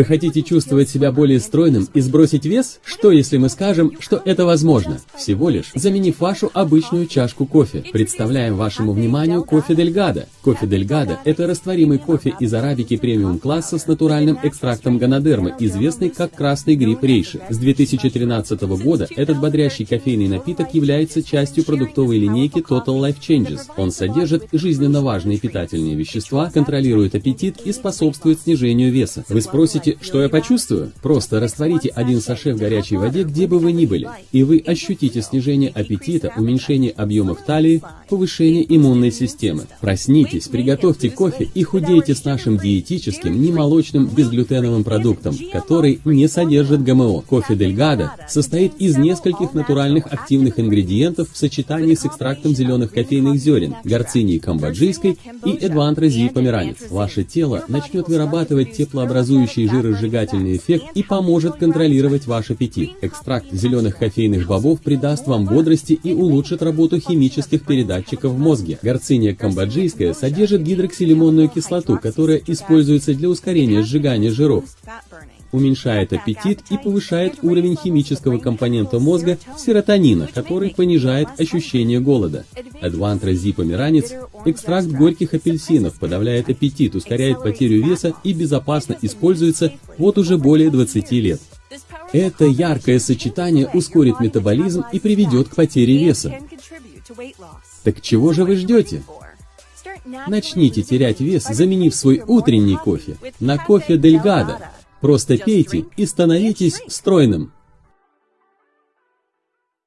Вы хотите чувствовать себя более стройным и сбросить вес? Что если мы скажем, что это возможно? Всего лишь заменив вашу обычную чашку кофе. Представляем вашему вниманию кофе Дельгадо. Кофе Дельгадо – это растворимый кофе из арабики премиум-класса с натуральным экстрактом ганадермы, известный как красный гриб рейши. С 2013 года этот бодрящий кофейный напиток является частью продуктовой линейки Total Life Changes. Он содержит жизненно важные питательные вещества, контролирует аппетит и способствует снижению веса. Вы спросите, что я почувствую? Просто растворите один саше в горячей воде, где бы вы ни были, и вы ощутите снижение аппетита, уменьшение объемов талии, повышение иммунной системы. Проснитесь, приготовьте кофе и худейте с нашим диетическим, немолочным, безглютеновым продуктом, который не содержит ГМО. Кофе Дельгадо состоит из нескольких натуральных активных ингредиентов в сочетании с экстрактом зеленых кофейных зерен, горцинии камбоджийской и эдвантразии померанец. Ваше тело начнет вырабатывать теплообразующие жиросжигательный эффект и поможет контролировать ваш аппетит. Экстракт зеленых кофейных бобов придаст вам бодрости и улучшит работу химических передатчиков в мозге. Горциния камбоджийская содержит гидроксилимонную кислоту, которая используется для ускорения сжигания жиров уменьшает аппетит и повышает уровень химического компонента мозга серотонина, который понижает ощущение голода. Адвантра померанец экстракт горьких апельсинов подавляет аппетит, ускоряет потерю веса и безопасно используется вот уже более 20 лет. Это яркое сочетание ускорит метаболизм и приведет к потере веса. Так чего же вы ждете? Начните терять вес, заменив свой утренний кофе на кофе Дельгадо, Просто пейте и становитесь стройным.